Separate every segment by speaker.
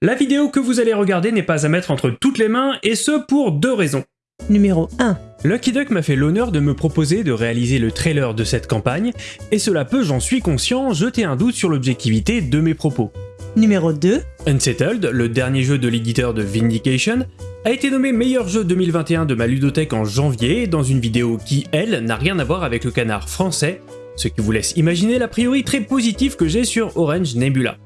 Speaker 1: La vidéo que vous allez regarder n'est pas à mettre entre toutes les mains, et ce pour deux raisons.
Speaker 2: Numéro 1.
Speaker 1: Lucky Duck m'a fait l'honneur de me proposer de réaliser le trailer de cette campagne, et cela peut, j'en suis conscient, jeter un doute sur l'objectivité de mes propos.
Speaker 2: Numéro 2.
Speaker 1: Unsettled, le dernier jeu de l'éditeur de Vindication, a été nommé meilleur jeu 2021 de ma ludothèque en janvier dans une vidéo qui, elle, n'a rien à voir avec le canard français, ce qui vous laisse imaginer l'a priori très positif que j'ai sur Orange Nebula.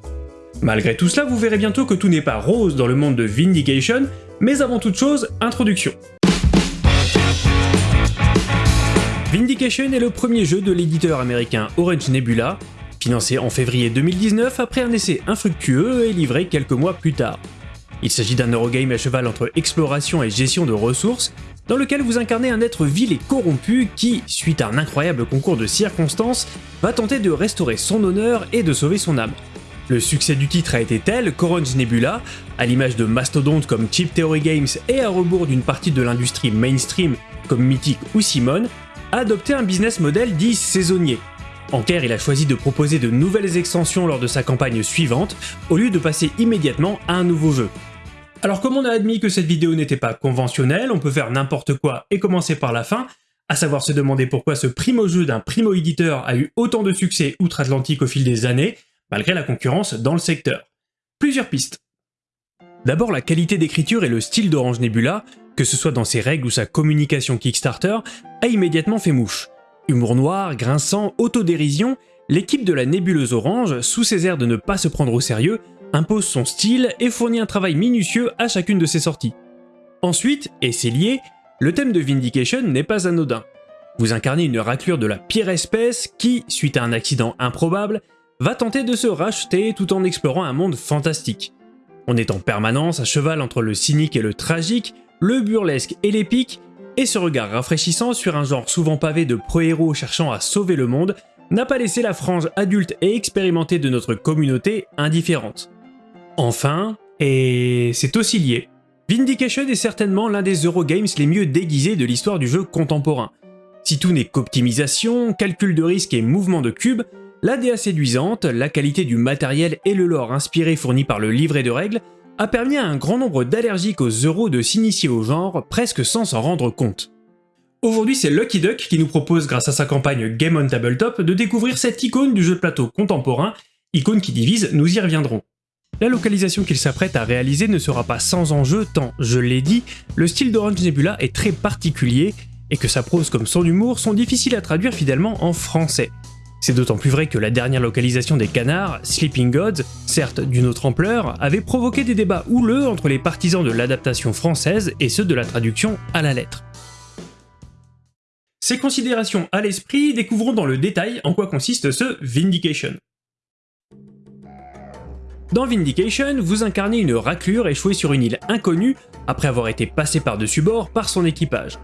Speaker 1: Malgré tout cela, vous verrez bientôt que tout n'est pas rose dans le monde de Vindication, mais avant toute chose, introduction. Vindication est le premier jeu de l'éditeur américain Orange Nebula, financé en février 2019 après un essai infructueux et livré quelques mois plus tard. Il s'agit d'un Eurogame à cheval entre exploration et gestion de ressources, dans lequel vous incarnez un être vil et corrompu qui, suite à un incroyable concours de circonstances, va tenter de restaurer son honneur et de sauver son âme. Le succès du titre a été tel qu'Orange Nebula, à l'image de mastodontes comme Chip Theory Games et à rebours d'une partie de l'industrie mainstream comme Mythic ou Simon, a adopté un business model dit saisonnier. En clair, il a choisi de proposer de nouvelles extensions lors de sa campagne suivante, au lieu de passer immédiatement à un nouveau jeu. Alors comme on a admis que cette vidéo n'était pas conventionnelle, on peut faire n'importe quoi et commencer par la fin, à savoir se demander pourquoi ce primo-jeu d'un primo-éditeur a eu autant de succès outre-Atlantique au fil des années, malgré la concurrence dans le secteur. Plusieurs pistes. D'abord la qualité d'écriture et le style d'Orange Nebula, que ce soit dans ses règles ou sa communication Kickstarter, a immédiatement fait mouche. Humour noir, grinçant, autodérision, l'équipe de la nébuleuse orange, sous ses airs de ne pas se prendre au sérieux, impose son style et fournit un travail minutieux à chacune de ses sorties. Ensuite, et c'est lié, le thème de Vindication n'est pas anodin. Vous incarnez une raclure de la pire espèce qui, suite à un accident improbable, va tenter de se racheter tout en explorant un monde fantastique. On est en permanence à cheval entre le cynique et le tragique, le burlesque et l'épique, et ce regard rafraîchissant sur un genre souvent pavé de pro-héros cherchant à sauver le monde n'a pas laissé la frange adulte et expérimentée de notre communauté indifférente. Enfin, et c'est aussi lié, Vindication est certainement l'un des Eurogames les mieux déguisés de l'histoire du jeu contemporain. Si tout n'est qu'optimisation, calcul de risque et mouvement de cube, la DA séduisante, la qualité du matériel et le lore inspiré fourni par le livret de règles a permis à un grand nombre d'allergiques aux euros de s'initier au genre presque sans s'en rendre compte. Aujourd'hui c'est Lucky Duck qui nous propose grâce à sa campagne Game on Tabletop de découvrir cette icône du jeu de plateau contemporain, icône qui divise, nous y reviendrons. La localisation qu'il s'apprête à réaliser ne sera pas sans enjeu tant, je l'ai dit, le style d'Orange Nebula est très particulier et que sa prose comme son humour sont difficiles à traduire fidèlement en français. C'est d'autant plus vrai que la dernière localisation des canards, Sleeping Gods, certes d'une autre ampleur, avait provoqué des débats houleux entre les partisans de l'adaptation française et ceux de la traduction à la lettre. Ces considérations à l'esprit, découvrons dans le détail en quoi consiste ce Vindication. Dans Vindication, vous incarnez une raclure échouée sur une île inconnue après avoir été passé par-dessus bord par son équipage.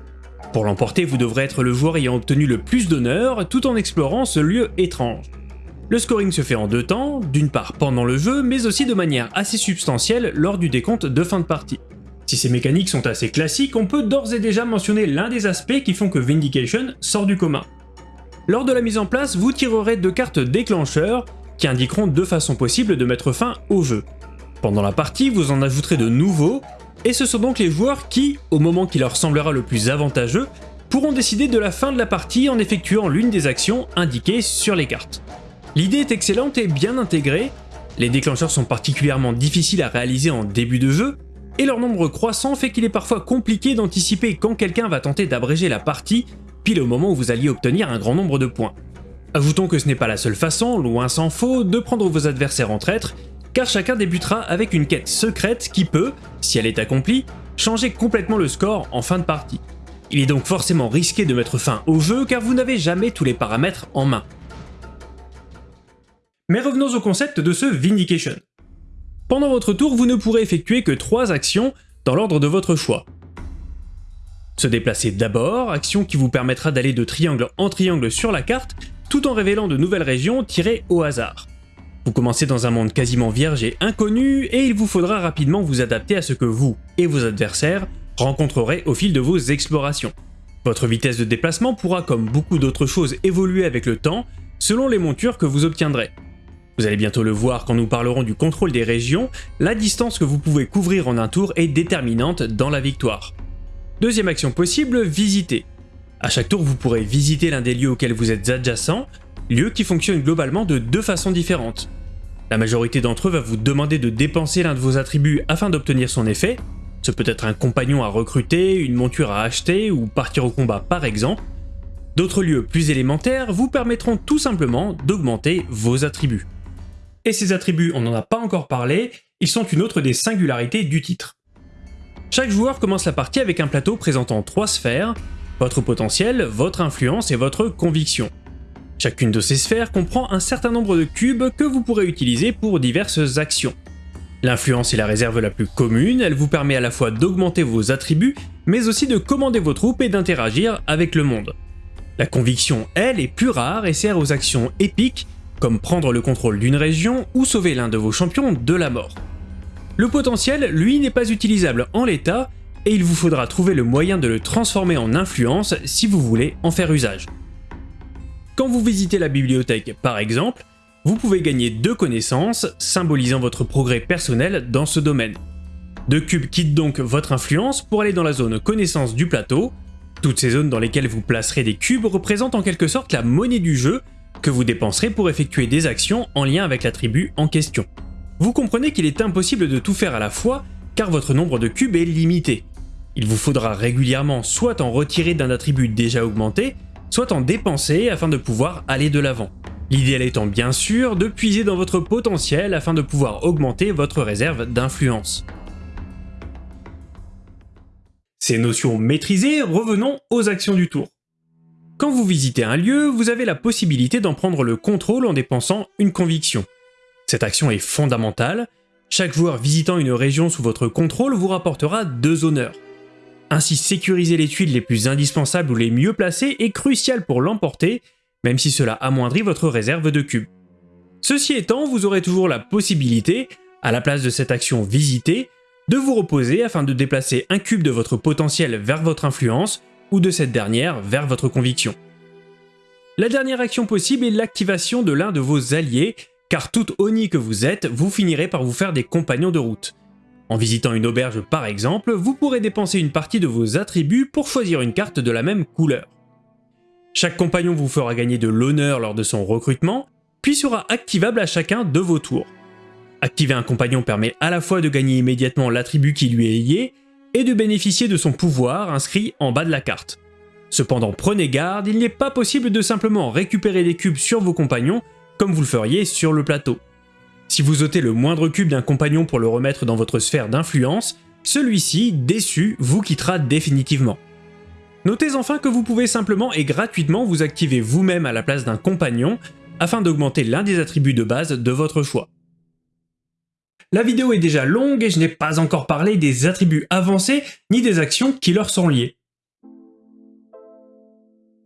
Speaker 1: Pour l'emporter, vous devrez être le joueur ayant obtenu le plus d'honneur tout en explorant ce lieu étrange. Le scoring se fait en deux temps, d'une part pendant le jeu, mais aussi de manière assez substantielle lors du décompte de fin de partie. Si ces mécaniques sont assez classiques, on peut d'ores et déjà mentionner l'un des aspects qui font que Vindication sort du commun. Lors de la mise en place, vous tirerez deux cartes déclencheurs qui indiqueront deux façons possibles de mettre fin au jeu. Pendant la partie, vous en ajouterez de nouveaux, et ce sont donc les joueurs qui, au moment qui leur semblera le plus avantageux, pourront décider de la fin de la partie en effectuant l'une des actions indiquées sur les cartes. L'idée est excellente et bien intégrée, les déclencheurs sont particulièrement difficiles à réaliser en début de jeu, et leur nombre croissant fait qu'il est parfois compliqué d'anticiper quand quelqu'un va tenter d'abréger la partie, pile au moment où vous alliez obtenir un grand nombre de points. Ajoutons que ce n'est pas la seule façon, loin s'en faut, de prendre vos adversaires en traître, car chacun débutera avec une quête secrète qui peut, si elle est accomplie, changer complètement le score en fin de partie. Il est donc forcément risqué de mettre fin au jeu car vous n'avez jamais tous les paramètres en main. Mais revenons au concept de ce Vindication. Pendant votre tour, vous ne pourrez effectuer que 3 actions dans l'ordre de votre choix. Se déplacer d'abord, action qui vous permettra d'aller de triangle en triangle sur la carte, tout en révélant de nouvelles régions tirées au hasard. Vous commencez dans un monde quasiment vierge et inconnu, et il vous faudra rapidement vous adapter à ce que vous et vos adversaires rencontrerez au fil de vos explorations. Votre vitesse de déplacement pourra, comme beaucoup d'autres choses, évoluer avec le temps, selon les montures que vous obtiendrez. Vous allez bientôt le voir quand nous parlerons du contrôle des régions, la distance que vous pouvez couvrir en un tour est déterminante dans la victoire. Deuxième action possible, visiter. À chaque tour, vous pourrez visiter l'un des lieux auxquels vous êtes adjacent, lieux qui fonctionnent globalement de deux façons différentes. La majorité d'entre eux va vous demander de dépenser l'un de vos attributs afin d'obtenir son effet, ce peut être un compagnon à recruter, une monture à acheter ou partir au combat par exemple. D'autres lieux plus élémentaires vous permettront tout simplement d'augmenter vos attributs. Et ces attributs, on n'en a pas encore parlé, ils sont une autre des singularités du titre. Chaque joueur commence la partie avec un plateau présentant trois sphères, votre potentiel, votre influence et votre conviction. Chacune de ces sphères comprend un certain nombre de cubes que vous pourrez utiliser pour diverses actions. L'influence est la réserve la plus commune, elle vous permet à la fois d'augmenter vos attributs, mais aussi de commander vos troupes et d'interagir avec le monde. La conviction, elle, est plus rare et sert aux actions épiques, comme prendre le contrôle d'une région ou sauver l'un de vos champions de la mort. Le potentiel, lui, n'est pas utilisable en l'état, et il vous faudra trouver le moyen de le transformer en influence si vous voulez en faire usage. Quand vous visitez la bibliothèque par exemple, vous pouvez gagner deux connaissances, symbolisant votre progrès personnel dans ce domaine. Deux cubes quittent donc votre influence pour aller dans la zone connaissance du plateau. Toutes ces zones dans lesquelles vous placerez des cubes représentent en quelque sorte la monnaie du jeu que vous dépenserez pour effectuer des actions en lien avec l'attribut en question. Vous comprenez qu'il est impossible de tout faire à la fois car votre nombre de cubes est limité. Il vous faudra régulièrement soit en retirer d'un attribut déjà augmenté, soit en dépenser afin de pouvoir aller de l'avant. L'idéal étant bien sûr de puiser dans votre potentiel afin de pouvoir augmenter votre réserve d'influence. Ces notions maîtrisées, revenons aux actions du tour. Quand vous visitez un lieu, vous avez la possibilité d'en prendre le contrôle en dépensant une conviction. Cette action est fondamentale, chaque joueur visitant une région sous votre contrôle vous rapportera deux honneurs. Ainsi sécuriser les tuiles les plus indispensables ou les mieux placées est crucial pour l'emporter même si cela amoindrit votre réserve de cubes. Ceci étant, vous aurez toujours la possibilité, à la place de cette action visiter, de vous reposer afin de déplacer un cube de votre potentiel vers votre influence, ou de cette dernière vers votre conviction. La dernière action possible est l'activation de l'un de vos alliés, car toute Oni que vous êtes, vous finirez par vous faire des compagnons de route. En visitant une auberge par exemple, vous pourrez dépenser une partie de vos attributs pour choisir une carte de la même couleur. Chaque compagnon vous fera gagner de l'honneur lors de son recrutement, puis sera activable à chacun de vos tours. Activer un compagnon permet à la fois de gagner immédiatement l'attribut qui lui est lié, et de bénéficier de son pouvoir inscrit en bas de la carte. Cependant prenez garde, il n'est pas possible de simplement récupérer des cubes sur vos compagnons comme vous le feriez sur le plateau. Si vous ôtez le moindre cube d'un compagnon pour le remettre dans votre sphère d'influence, celui-ci, déçu, vous quittera définitivement. Notez enfin que vous pouvez simplement et gratuitement vous activer vous-même à la place d'un compagnon afin d'augmenter l'un des attributs de base de votre choix. La vidéo est déjà longue et je n'ai pas encore parlé des attributs avancés ni des actions qui leur sont liées.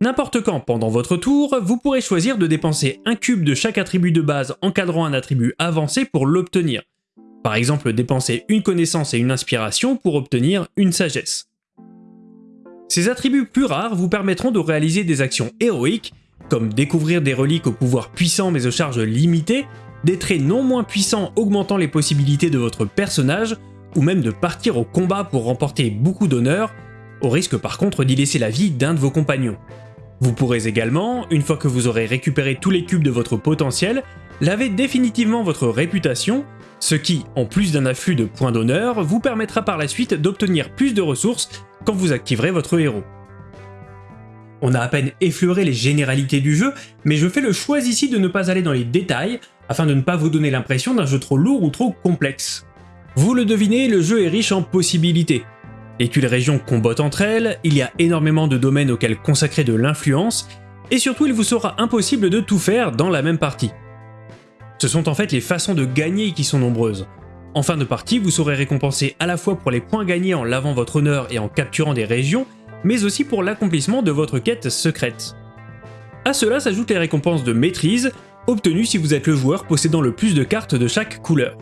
Speaker 1: N'importe quand pendant votre tour, vous pourrez choisir de dépenser un cube de chaque attribut de base encadrant un attribut avancé pour l'obtenir. Par exemple, dépenser une connaissance et une inspiration pour obtenir une sagesse. Ces attributs plus rares vous permettront de réaliser des actions héroïques, comme découvrir des reliques au pouvoir puissant mais aux charges limitées, des traits non moins puissants augmentant les possibilités de votre personnage, ou même de partir au combat pour remporter beaucoup d'honneur, au risque par contre d'y laisser la vie d'un de vos compagnons. Vous pourrez également, une fois que vous aurez récupéré tous les cubes de votre potentiel, laver définitivement votre réputation, ce qui, en plus d'un afflux de points d'honneur, vous permettra par la suite d'obtenir plus de ressources quand vous activerez votre héros. On a à peine effleuré les généralités du jeu, mais je fais le choix ici de ne pas aller dans les détails, afin de ne pas vous donner l'impression d'un jeu trop lourd ou trop complexe. Vous le devinez, le jeu est riche en possibilités. Les tuiles régions combattent entre elles, il y a énormément de domaines auxquels consacrer de l'influence, et surtout il vous sera impossible de tout faire dans la même partie. Ce sont en fait les façons de gagner qui sont nombreuses. En fin de partie, vous serez récompensé à la fois pour les points gagnés en lavant votre honneur et en capturant des régions, mais aussi pour l'accomplissement de votre quête secrète. A cela s'ajoutent les récompenses de maîtrise, obtenues si vous êtes le joueur possédant le plus de cartes de chaque couleur.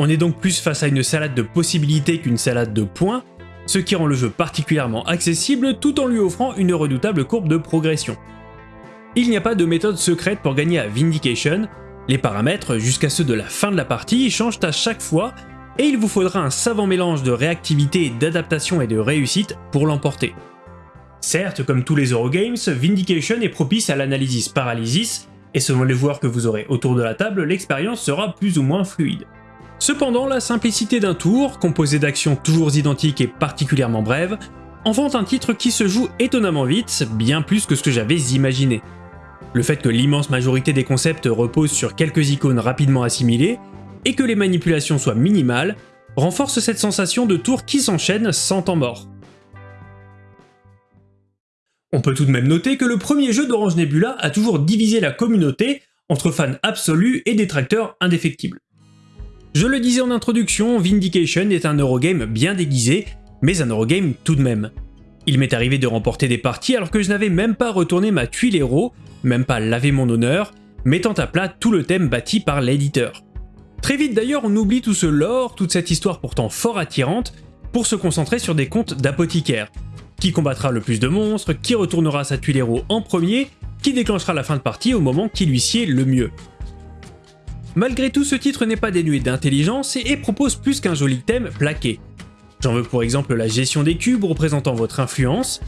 Speaker 1: On est donc plus face à une salade de possibilités qu'une salade de points, ce qui rend le jeu particulièrement accessible tout en lui offrant une redoutable courbe de progression. Il n'y a pas de méthode secrète pour gagner à Vindication, Les paramètres, jusqu'à ceux de la fin de la partie, changent à chaque fois et il vous faudra un savant mélange de réactivité, d'adaptation et de réussite pour l'emporter. Certes, comme tous les Eurogames, Vindication est propice à l'analysis paralysis, et selon les joueurs que vous aurez autour de la table, l'expérience sera plus ou moins fluide. Cependant, la simplicité d'un tour, composé d'actions toujours identiques et particulièrement brèves, en font un titre qui se joue étonnamment vite, bien plus que ce que j'avais imaginé. Le fait que l'immense majorité des concepts reposent sur quelques icônes rapidement assimilées, et que les manipulations soient minimales, renforce cette sensation de tour qui s'enchaîne sans temps mort. On peut tout de même noter que le premier jeu d'Orange Nebula a toujours divisé la communauté entre fans absolus et détracteurs indéfectibles. Je le disais en introduction, Vindication est un Eurogame bien déguisé, mais un Eurogame tout de même. Il m'est arrivé de remporter des parties alors que je n'avais même pas retourné ma tuile héros, même pas lavé mon honneur, mettant à plat tout le thème bâti par l'éditeur. Très vite d'ailleurs on oublie tout ce lore, toute cette histoire pourtant fort attirante, pour se concentrer sur des contes d'apothicaires, qui combattra le plus de monstres, qui retournera sa tuile héros en premier, qui déclenchera la fin de partie au moment qui lui sied le mieux. Malgré tout, ce titre n'est pas dénué d'intelligence et propose plus qu'un joli thème plaqué. J'en veux pour exemple la gestion des cubes représentant votre influence,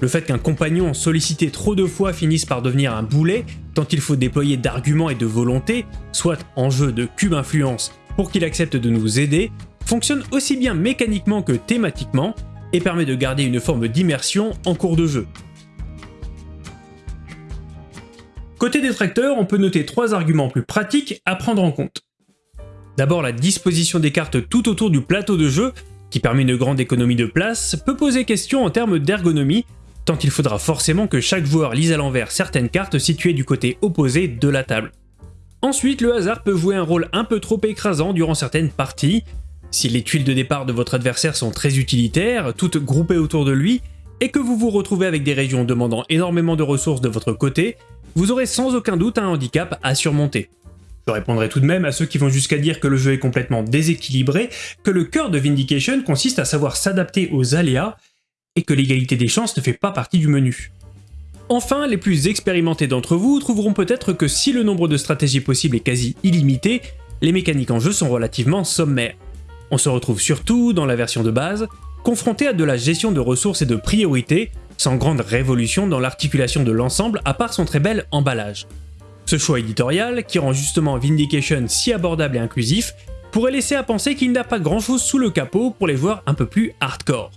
Speaker 1: le fait qu'un compagnon sollicité trop de fois finisse par devenir un boulet, tant il faut déployer d'arguments et de volonté, soit en jeu de cube influence pour qu'il accepte de nous aider, fonctionne aussi bien mécaniquement que thématiquement, et permet de garder une forme d'immersion en cours de jeu. Côté détracteur, on peut noter trois arguments plus pratiques à prendre en compte. D'abord, la disposition des cartes tout autour du plateau de jeu, qui permet une grande économie de place, peut poser question en termes d'ergonomie, tant il faudra forcément que chaque joueur lise à l'envers certaines cartes situées du côté opposé de la table. Ensuite, le hasard peut jouer un rôle un peu trop écrasant durant certaines parties, si les tuiles de départ de votre adversaire sont très utilitaires, toutes groupées autour de lui, et que vous vous retrouvez avec des régions demandant énormément de ressources de votre côté, vous aurez sans aucun doute un handicap à surmonter. Je répondrai tout de même à ceux qui vont jusqu'à dire que le jeu est complètement déséquilibré, que le cœur de Vindication consiste à savoir s'adapter aux aléas, et que l'égalité des chances ne fait pas partie du menu. Enfin, les plus expérimentés d'entre vous trouveront peut-être que si le nombre de stratégies possibles est quasi illimité, les mécaniques en jeu sont relativement sommaires. On se retrouve surtout, dans la version de base, confronté à de la gestion de ressources et de priorités, sans grande révolution dans l'articulation de l'ensemble à part son très bel emballage. Ce choix éditorial, qui rend justement Vindication si abordable et inclusif, pourrait laisser à penser qu'il n'a pas grand chose sous le capot pour les joueurs un peu plus hardcore.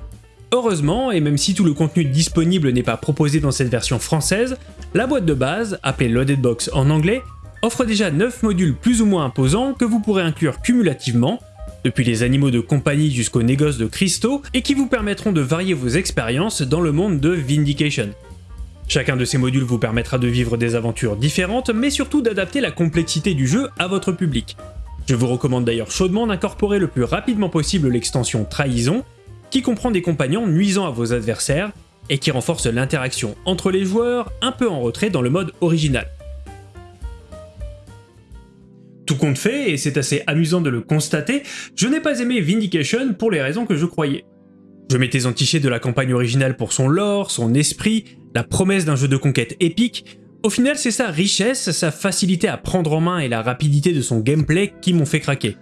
Speaker 1: Heureusement, et même si tout le contenu disponible n'est pas proposé dans cette version française, la boîte de base, appelée Loaded Box en anglais, offre déjà 9 modules plus ou moins imposants que vous pourrez inclure cumulativement, depuis les animaux de compagnie jusqu'aux négoces de cristaux, et qui vous permettront de varier vos expériences dans le monde de Vindication. Chacun de ces modules vous permettra de vivre des aventures différentes, mais surtout d'adapter la complexité du jeu à votre public. Je vous recommande d'ailleurs chaudement d'incorporer le plus rapidement possible l'extension Trahison, qui comprend des compagnons nuisant à vos adversaires, et qui renforce l'interaction entre les joueurs un peu en retrait dans le mode original. Tout compte fait, et c'est assez amusant de le constater, je n'ai pas aimé Vindication pour les raisons que je croyais. Je m'étais entiché de la campagne originale pour son lore, son esprit, la promesse d'un jeu de conquête épique, au final c'est sa richesse, sa facilité à prendre en main et la rapidité de son gameplay qui m'ont fait craquer.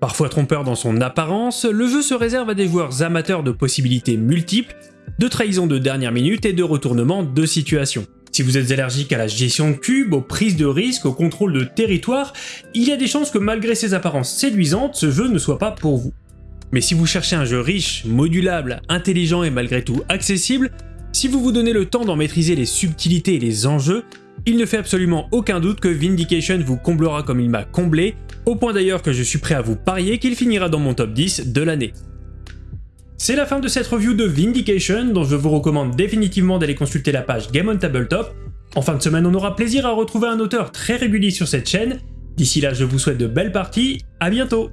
Speaker 1: Parfois trompeur dans son apparence, le jeu se réserve à des joueurs amateurs de possibilités multiples, de trahison de dernière minute et de retournement de situation. Si vous êtes allergique à la gestion de cubes, aux prises de risques, au contrôle de territoire, il y a des chances que malgré ses apparences séduisantes, ce jeu ne soit pas pour vous. Mais si vous cherchez un jeu riche, modulable, intelligent et malgré tout accessible, si vous vous donnez le temps d'en maîtriser les subtilités et les enjeux, il ne fait absolument aucun doute que Vindication vous comblera comme il m'a comblé, au point d'ailleurs que je suis prêt à vous parier qu'il finira dans mon top 10 de l'année. C'est la fin de cette review de Vindication, dont je vous recommande définitivement d'aller consulter la page Game on Tabletop. En fin de semaine, on aura plaisir à retrouver un auteur très régulier sur cette chaîne. D'ici là, je vous souhaite de belles parties, à bientôt